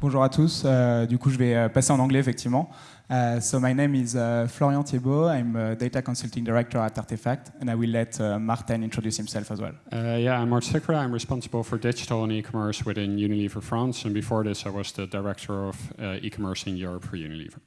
Bonjour à tous. Euh, du coup, je vais euh, passer en anglais, effectivement. Uh, so my name is uh, Florian Thiebaud. I'm a data consulting director at Artefact, and I will let uh, Martin introduce himself as well. Uh, yeah, I'm Martin Sikra. I'm responsible for digital and e-commerce within Unilever France, and before this, I was the director of uh, e-commerce in Europe for Unilever.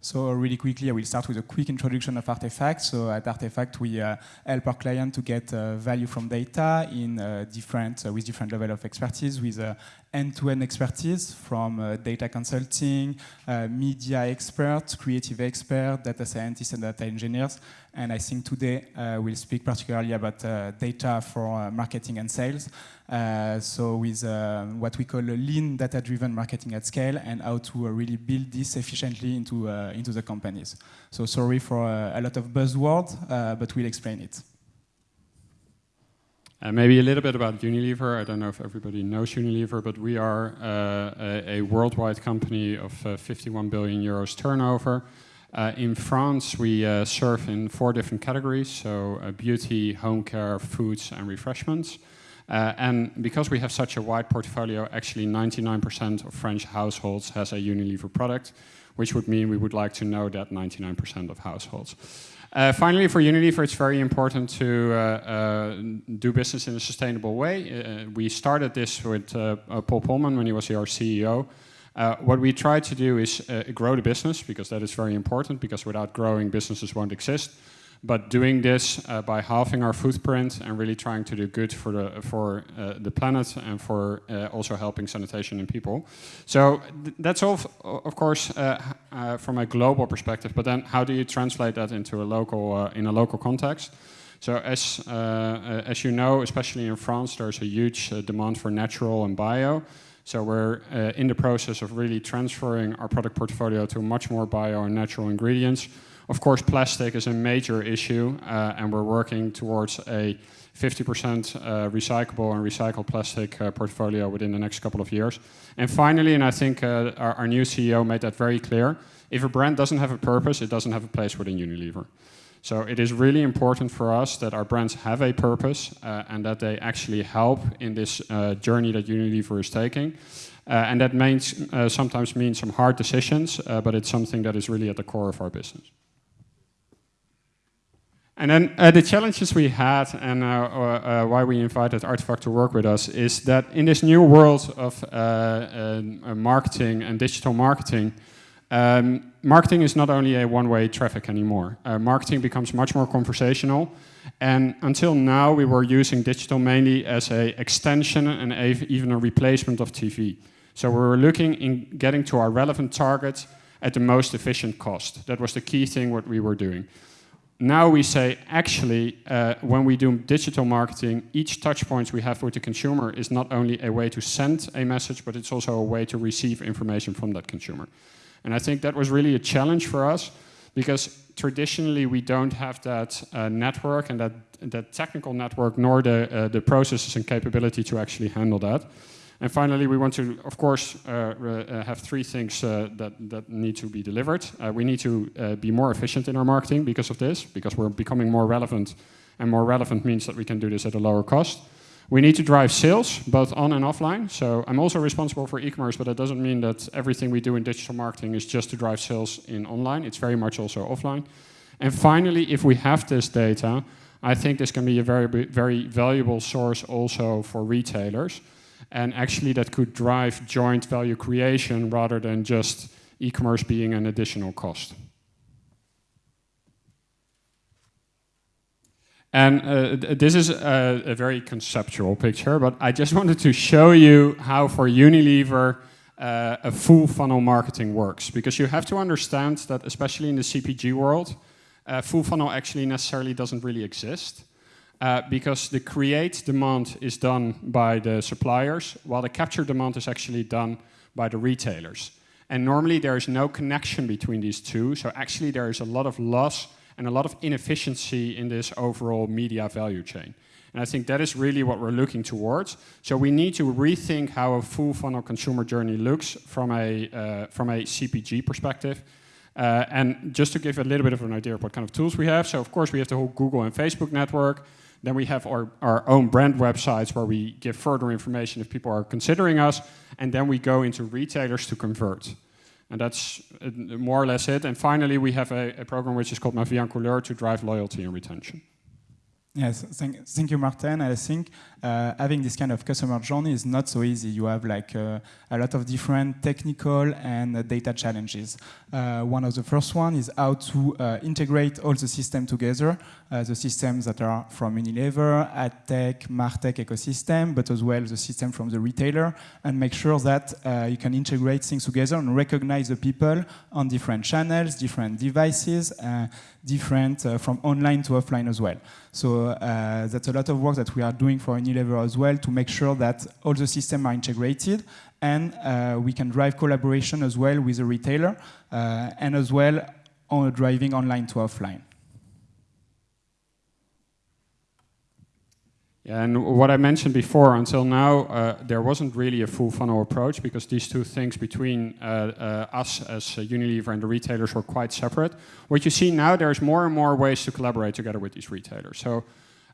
So really quickly, I will start with a quick introduction of Artefact. So at Artefact, we uh, help our client to get uh, value from data in uh, different, uh, with different level of expertise, with uh, end-to-end -end expertise from uh, data consulting, media experts, creative experts, data scientists, and data engineers. And I think today we'll speak particularly about data for marketing and sales. Uh, so with uh, what we call a lean data-driven marketing at scale and how to uh, really build this efficiently into, into the companies. So sorry for a lot of buzzwords, but we'll explain it. Uh, maybe a little bit about Unilever. I don't know if everybody knows Unilever, but we are uh, a, a, worldwide company of uh, 51 billion euros turnover. in France, we serve in four different categories, so beauty, home care, foods and refreshments. Uh, and because we have such a wide portfolio, actually 99% of French households has a Unilever product, which would mean we would like to know that 99% of households. Uh, finally, for Unilever, it's very important to uh, uh do business in a sustainable way. Uh, we started this with uh, Paul Polman when he was our CEO. what we try to do is grow the business, because that is very important, because without growing, businesses won't exist but doing this uh, by halving our footprint and really trying to do good for the for uh, the planet and for uh, also helping sanitation and people. So th that's all, of course, uh, uh, from a global perspective. But then, how do you translate that into a local uh, in a local context? So as as you know, especially in France, there's a huge demand for natural and bio. So we're in the process of really transferring our product portfolio to much more bio and natural ingredients. Of course, plastic is a major issue, uh, and we're working towards a 50% uh, recyclable and recycled plastic uh, portfolio within the next couple of years. And finally, and I think uh, our, our, new CEO made that very clear, if a brand doesn't have a purpose, it doesn't have a place within Unilever. So it is really important for us that our brands have a purpose uh, and that they actually help in this uh, journey that Unilever is taking. and that means, sometimes means some hard decisions, but it's something that is really at the core of our business. And then uh, the challenges we had and uh, uh, why we invited Artefact to work with us is that in this new world of uh, uh, marketing and digital marketing, um, marketing is not only a one-way traffic anymore. Uh, marketing becomes much more conversational. And until now, we were using digital mainly as a extension and a, even a replacement of TV. So we were looking in getting to our relevant target at the most efficient cost. That was the key thing what we were doing now we say, actually, uh, when we do digital marketing, each touch point we have with the consumer is not only a way to send a message, but it's also a way to receive information from that consumer. And I think that was really a challenge for us, because traditionally we don't have that uh, network and that, that technical network, nor the, uh, the processes and capability to actually handle that. And finally, we want to, of course, uh, uh, have three things uh, that, that need to be delivered. Uh, we need to uh, be more efficient in our marketing because of this, because we're becoming more relevant, and more relevant means that we can do this at a lower cost. We need to drive sales, both on and offline. So I'm also responsible for e-commerce, but that doesn't mean that everything we do in digital marketing is just to drive sales in online. It's very much also offline. And finally, if we have this data, I think this can be a very, very valuable source also for retailers and actually that could drive joint value creation rather than just e-commerce being an additional cost. And uh, this is a, a, very conceptual picture, but I just wanted to show you how for Unilever uh, a full funnel marketing works. Because you have to understand that especially in the CPG world, uh, full funnel actually necessarily doesn't really exist uh, because the create demand is done by the suppliers, while the capture demand is actually done by the retailers. And normally there is no connection between these two, so actually there is a lot of loss and a lot of inefficiency in this overall media value chain. And I think that is really what we're looking towards. So we need to rethink how a full funnel consumer journey looks from a, uh, from a CPG perspective. Uh, and just to give a little bit of an idea of what kind of tools we have. So of course we have the whole Google and Facebook network. Then we have our, our own brand websites where we give further information if people are considering us. And then we go into retailers to convert. And that's uh, more or less it. And finally, we have a, a program which is called Ma Vie en Couleur to drive loyalty and retention. Yes, thank, thank you, Martin. I think uh, having this kind of customer journey is not so easy. You have like uh, a lot of different technical and uh, data challenges. Uh, one of the first one is how to uh, integrate all the system together, uh, the systems that are from Unilever, AdTech, MarTech ecosystem, but as well the system from the retailer, and make sure that you can integrate things together and recognize the people on different channels, different devices, different from online to offline as well. So that's a lot of work that we are doing for Unilever as well to make sure that all the systems are integrated and uh, we can drive collaboration as well with the retailer uh, and as well on driving online to offline. Yeah, and what I mentioned before, until now, uh, there wasn't really a full funnel approach because these two things between uh, uh, us as Unilever and the retailers were quite separate. What you see now, there's more and more ways to collaborate together with these retailers. So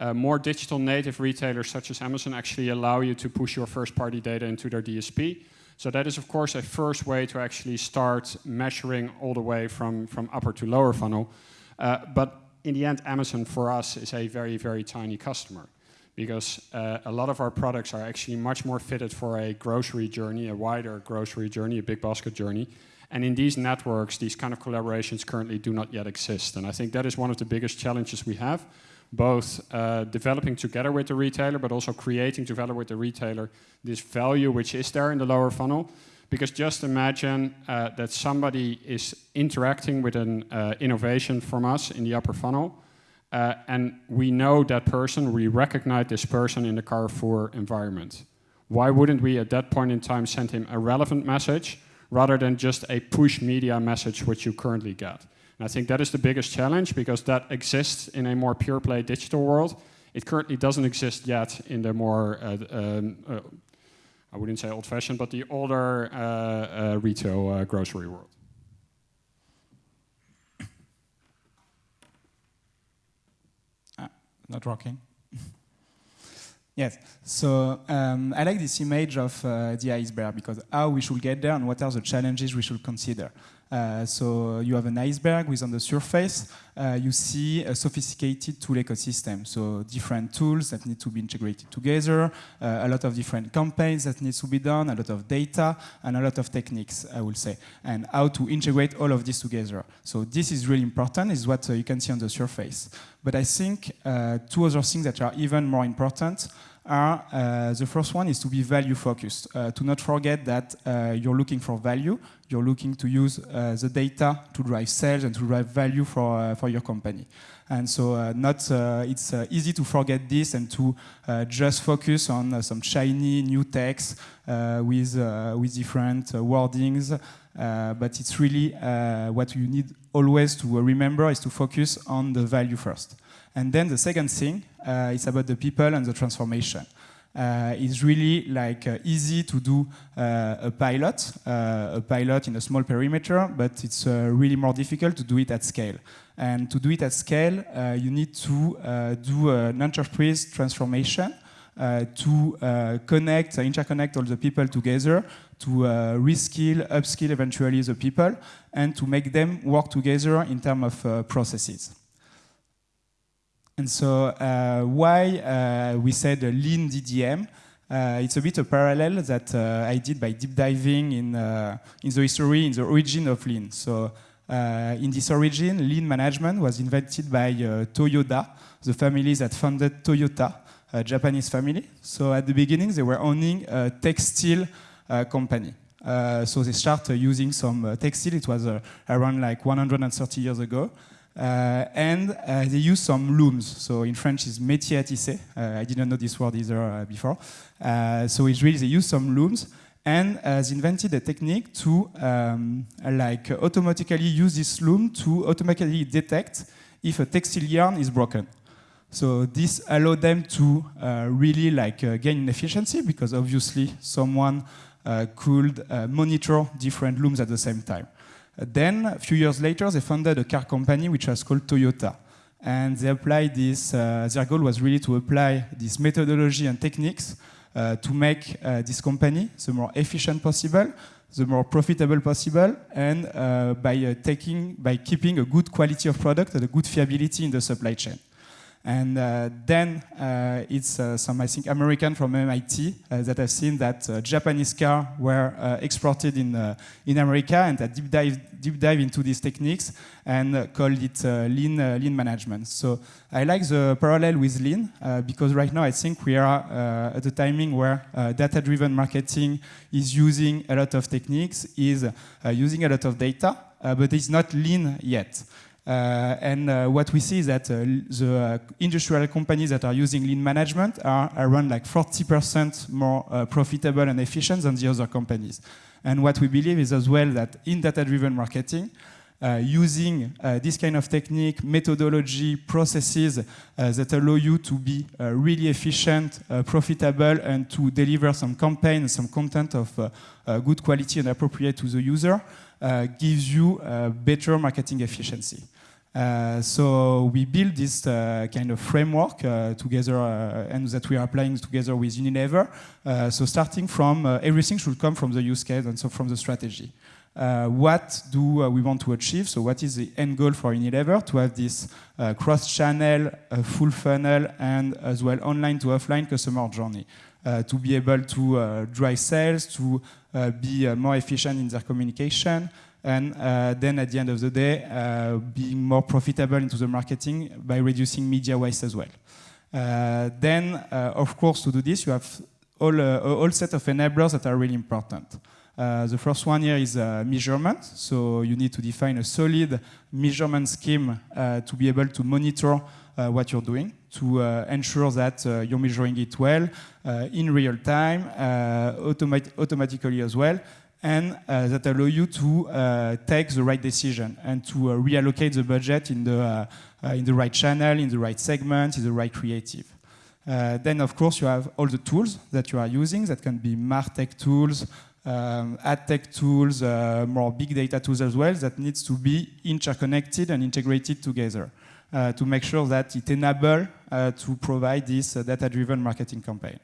uh, more digital native retailers such as Amazon actually allow you to push your first party data into their DSP. So that is of course a first way to actually start measuring all the way from, from upper to lower funnel. Uh, but in the end, Amazon for us is a very, very tiny customer because uh, a lot of our products are actually much more fitted for a grocery journey, a wider grocery journey, a big basket journey. And in these networks, these kind of collaborations currently do not yet exist. And I think that is one of the biggest challenges we have both uh, developing together with the retailer, but also creating together with the retailer this value which is there in the lower funnel. Because just imagine uh, that somebody is interacting with an uh, innovation from us in the upper funnel, uh, and we know that person, we recognize this person in the Carrefour environment. Why wouldn't we at that point in time send him a relevant message rather than just a push media message which you currently get? And I think that is the biggest challenge because that exists in a more pure play digital world. It currently doesn't exist yet in the more, uh, um, uh, I wouldn't say old fashioned, but the older uh, uh retail uh, grocery world. Not working. Yes, so um, I like this image of uh, the iceberg because how we should get there and what are the challenges we should consider. Uh, so you have an iceberg with on the surface, uh, you see a sophisticated tool ecosystem. So different tools that need to be integrated together, uh, a lot of different campaigns that needs to be done, a lot of data, and a lot of techniques, I will say, and how to integrate all of this together. So this is really important, is what you can see on the surface. But I think two other things that are even more important are uh, the first one is to be value focused. Uh, to not forget that uh, you're looking for value, you're looking to use uh, the data to drive sales and to drive value for, uh, for your company. And so uh, not, it's easy to forget this and to just focus on some shiny new text with, with different wordings. but it's really what you need always to remember is to focus on the value first. And then the second thing uh, is about the people and the transformation. Uh, it's really like uh, easy to do uh, a pilot, uh, a pilot in a small perimeter, but it's uh, really more difficult to do it at scale. And to do it at scale, you need to do an enterprise transformation to connect, interconnect all the people together, to reskill, upskill eventually the people, and to make them work together in terms of processes. And so uh, why uh, we said lean DDM, uh, it's a bit a parallel that uh, I did by deep diving in, uh, in the history, in the origin of lean. So uh, in this origin, lean management was invented by Toyota, the family that founded Toyota, a Japanese family. So at the beginning, they were owning a textile company. so they started using some textile, it was around like 130 years ago. Uh, and uh, they use some looms. So in French, it's métier à tisser. Uh, I didn't know this word either before. so it's really they use some looms and uh, they invented a technique to um, like automatically use this loom to automatically detect if a textile yarn is broken. So this allowed them to uh, really like uh, gain efficiency because obviously someone could monitor different looms at the same time. Then, a few years later, they founded a car company which was called Toyota. and they applied this. Uh, their goal was really to apply this methodology and techniques uh, to make uh, this company the more efficient possible, the more profitable possible, and uh, by uh, taking, by keeping a good quality of product and a good fiability in the supply chain. And uh, then uh, it's uh, some, I think, American from MIT uh, that have seen that uh, Japanese cars were uh, exported in, in America and that deep dive, deep dive into these techniques and called it lean, lean management. So I like the parallel with lean because right now I think we are at the timing where data-driven marketing is using a lot of techniques, is using a lot of data, but it's not lean yet. Uh, and uh, what we see is that uh, the industrial companies that are using lean management are around like 40% more profitable and efficient than the other companies. And what we believe is as well that in data-driven marketing, uh, using uh, this kind of technique, methodology, processes uh, that allow you to be really efficient, profitable, and to deliver some campaign, some content of good quality and appropriate to the user, gives you better marketing efficiency. Uh, so we build this uh, kind of framework uh, together uh, and that we are applying together with Unilever. Uh, so starting from uh, everything should come from the use case and so from the strategy. what do we want to achieve? So what is the end goal for Unilever? To have this cross-channel, full funnel, and as well online to offline customer journey. to be able to drive sales, to be more efficient in their communication, and uh, then at the end of the day, uh, being more profitable into the marketing by reducing media waste as well. Uh, then, uh, of course, to do this, you have all, uh, a whole set of enablers that are really important. Uh, the first one here is measurement. So you need to define a solid measurement scheme to be able to monitor what you're doing, to ensure that you're measuring it well, in real time, automat automatically as well, and uh, that allow you to uh, take the right decision and to uh, reallocate the budget in the, in the right channel, in the right segment, in the right creative. Uh, then, of course, you have all the tools that you are using that can be MarTech tools, um, ad tech tools, uh, more big data tools as well, that needs to be interconnected and integrated together uh, to make sure that it enables to provide this data-driven marketing campaign.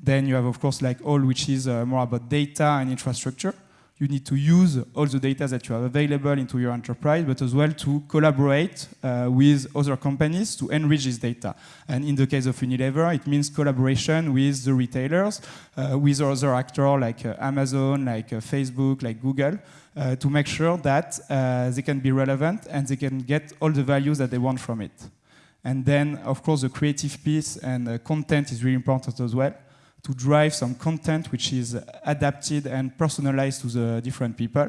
Then you have, of course, like all which is uh, more about data and infrastructure. You need to use all the data that you have available into your enterprise, but as well to collaborate uh, with other companies to enrich this data. And in the case of Unilever, it means collaboration with the retailers, uh, with other actors like uh, Amazon, like uh, Facebook, like Google, uh, to make sure that they can be relevant and they can get all the values that they want from it. And then, of course, the creative piece and content is really important as well to drive some content which is adapted and personalized to the different people.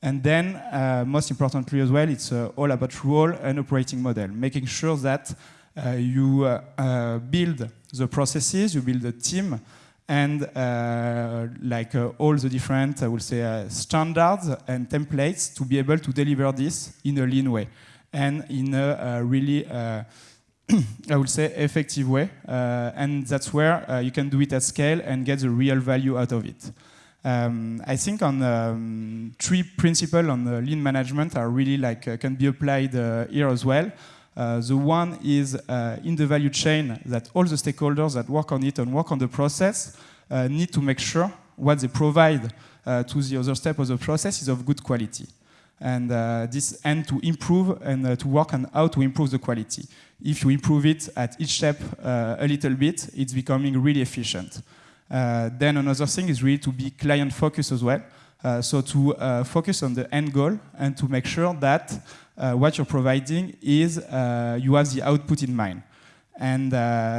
And then, uh, most importantly as well, it's uh, all about role and operating model, making sure that uh, you uh, uh, build the processes, you build the team, and uh, like all the different, I will say, standards and templates to be able to deliver this in a lean way and in a really I would say, effective way. Uh, and that's where uh, you can do it at scale and get the real value out of it. Um, I think on um, three principles on lean management are really like uh, can be applied uh, here as well. Uh, the one is uh, in the value chain that all the stakeholders that work on it and work on the process need to make sure what they provide to the other step of the process is of good quality and uh, this and to improve and uh, to work on how to improve the quality. If you improve it at each step uh, a little bit, it's becoming really efficient. Uh, then another thing is really to be client focused as well. Uh, so to uh, focus on the end goal and to make sure that what you're providing is you have the output in mind. And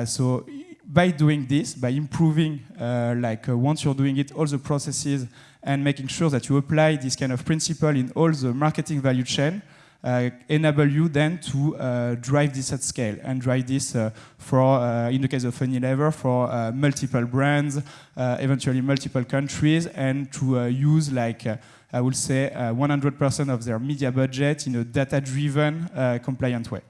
so by doing this, by improving, like once you're doing it, all the processes and making sure that you apply this kind of principle in all the marketing value chain uh, enable you then to uh, drive this at scale and drive this uh, for, uh, in the case of Unilever, for uh, multiple brands, uh, eventually multiple countries, and to use like, I would say, 100% of their media budget in a data-driven, compliant way.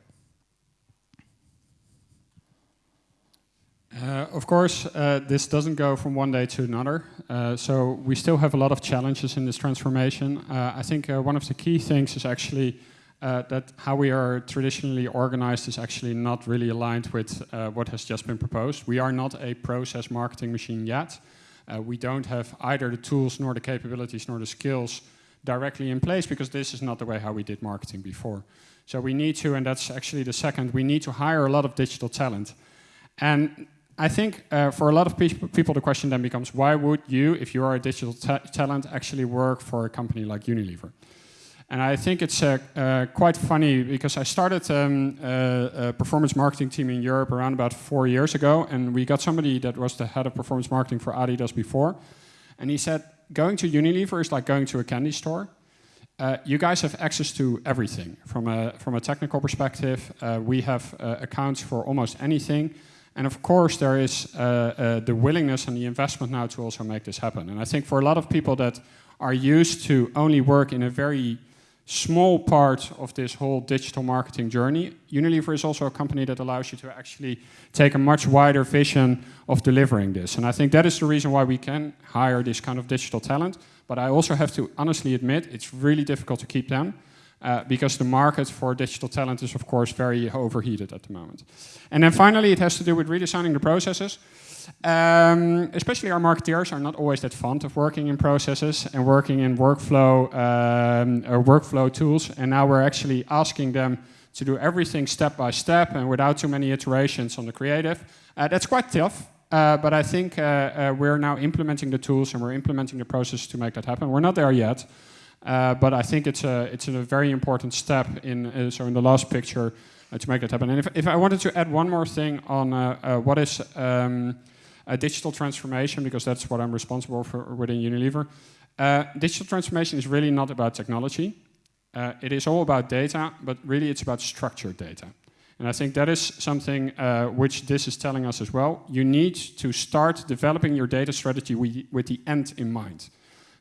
Uh, of course, uh, this doesn't go from one day to another. Uh, so we still have a lot of challenges in this transformation. Uh, I think uh, one of the key things is actually uh, that how we are traditionally organized is actually not really aligned with what has just been proposed. We are not a process marketing machine yet. We don't have either the tools nor the capabilities nor the skills directly in place because this is not the way how we did marketing before. So we need to, and that's actually the second, we need to hire a lot of digital talent. And I think uh, for a lot of pe people, the question then becomes, why would you, if you are a digital ta talent, actually work for a company like Unilever? And I think it's uh, uh, quite funny because I started um, a, a, performance marketing team in Europe around about four years ago, and we got somebody that was the head of performance marketing for Adidas before, and he said, going to Unilever is like going to a candy store. Uh, you guys have access to everything from a, from a technical perspective. Uh, we have uh, accounts for almost anything. And of course, there is uh, uh, the willingness and the investment now to also make this happen. And I think for a lot of people that are used to only work in a very small part of this whole digital marketing journey. Unilever is also a company that allows you to actually take a much wider vision of delivering this. And I think that is the reason why we can hire this kind of digital talent. But I also have to honestly admit, it's really difficult to keep them. Uh, because the market for digital talent is of course very overheated at the moment. And then finally, it has to do with redesigning the processes. Um, especially our marketeers are not always that fond of working in processes and working in workflow um, or workflow tools. And now we're actually asking them to do everything step by step and without too many iterations on the creative. Uh, that's quite tough. Uh, but I think uh, uh, we're now implementing the tools and we're implementing the process to make that happen. We're not there yet, uh, but I think it's a it's a very important step in. so in the last picture, to make that happen. And if, if I wanted to add one more thing on what is um, a digital transformation, because that's what I'm responsible for within Unilever. Uh, digital transformation is really not about technology. Uh, it is all about data, but really it's about structured data. And I think that is something uh, which this is telling us as well. You need to start developing your data strategy with the end in mind.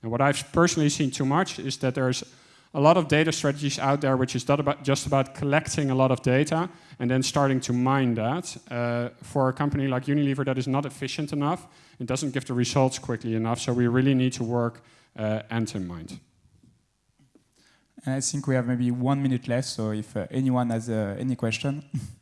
And what I've personally seen too much is that there's a lot of data strategies out there which is not about just about collecting a lot of data and then starting to mine that. Uh, for a company like Unilever that is not efficient enough, it doesn't give the results quickly enough, so we really need to work uh, end in mind. And I think we have maybe one minute left, so if uh, anyone has uh, any question.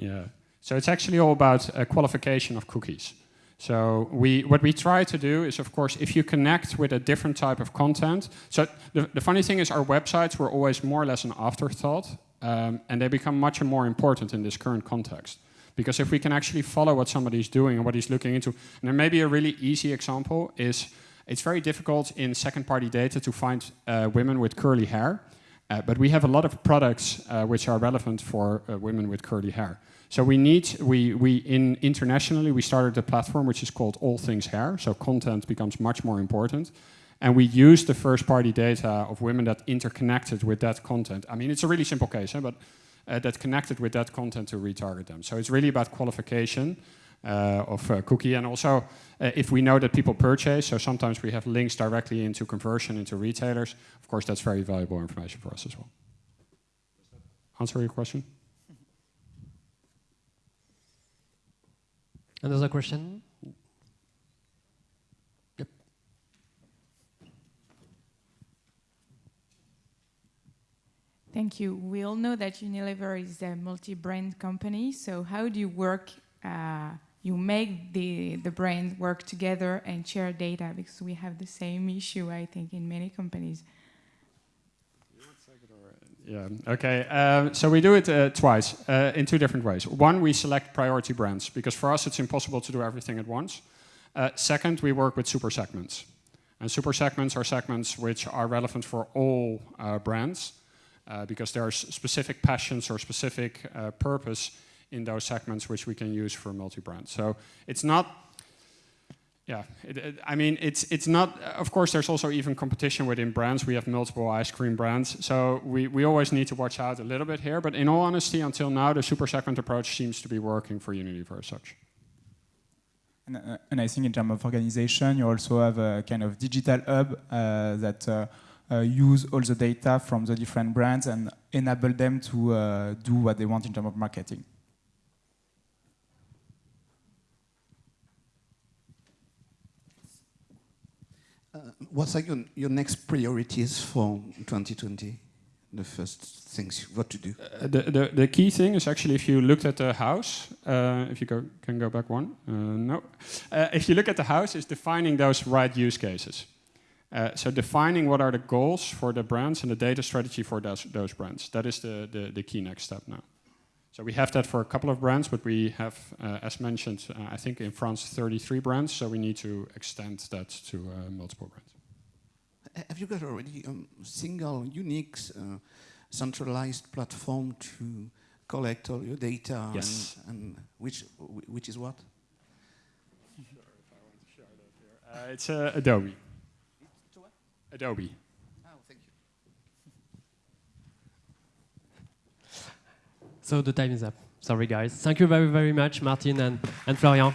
Yeah. So it's actually all about a qualification of cookies. So we, what we try to do is, of course, if you connect with a different type of content. So the, the funny thing is, our websites were always more or less an afterthought, um, and they become much more important in this current context. Because if we can actually follow what somebody's doing and what he's looking into, and there may be a really easy example is, it's very difficult in second-party data to find uh, women with curly hair. Uh, but we have a lot of products uh, which are relevant for uh, women with curly hair. So we need, we, we in internationally, we started a platform which is called All Things Hair. So content becomes much more important. And we use the first party data of women that interconnected with that content. I mean, it's a really simple case, but uh, that connected with that content to retarget them. So it's really about qualification of uh, cookie. And also, uh, if we know that people purchase, so sometimes we have links directly into conversion into retailers, of course, that's very valuable information for us as well. Answer your question? Another question? Yep. Thank you. We all know that Unilever is a multi-brand company. So how do you work, uh, you make the, the brand work together and share data? Because we have the same issue, I think, in many companies. Yeah, okay. Uh, so we do it uh, twice uh, in two different ways. One, we select priority brands because for us it's impossible to do everything at once. Uh, second, we work with super segments. And super segments are segments which are relevant for all uh, brands uh, because there are specific passions or specific purpose in those segments which we can use for multi-brand. So it's not yeah, it, it, I mean, it's it's not. Of course, there's also even competition within brands. We have multiple ice cream brands, so we we always need to watch out a little bit here. But in all honesty, until now, the super segment approach seems to be working for Unilever as such. And, uh, and, I think in terms of organization, you also have a kind of digital hub uh, that. Uh, uh, use all the data from the different brands and enable them to uh, do what they want in terms of marketing. Uh, what are your, your next priorities for 2020? The first things you've to do. Uh, the, the, the key thing is actually if you looked at the house, uh, if you go, can go back one, uh, no. Uh, if you look at the house, is defining those right use cases. Uh, so defining what are the goals for the brands and the data strategy for those, those brands. That is the, the, the key next step now. So we have that for a couple of brands, but we have, uh, as mentioned, I think in France 33 brands, so we need to extend that to multiple brands. Have you got already a um, single, unique, uh, centralized platform to collect all your data? Yes. And, and which, which is what? Sure, if I want to show that here. Uh, it's uh, Adobe. It's what? Adobe. Oh, thank you. So the time is up. Sorry, guys. Thank you very, very much, Martin and, and Florian.